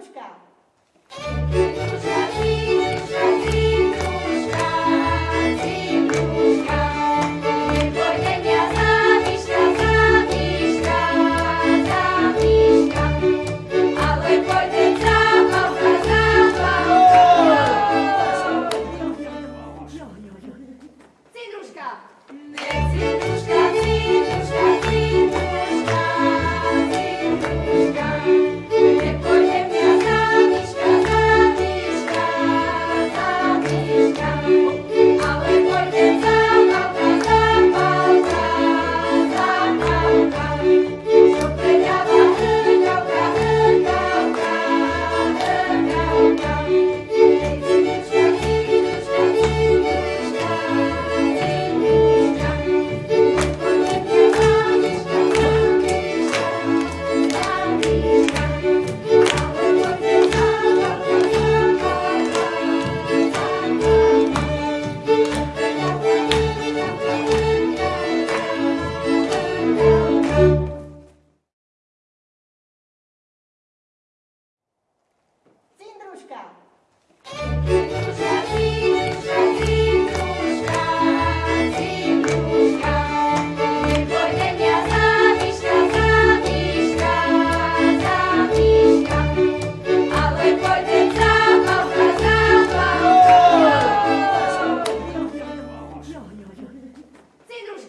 buscar.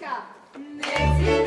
Polska! Mexico!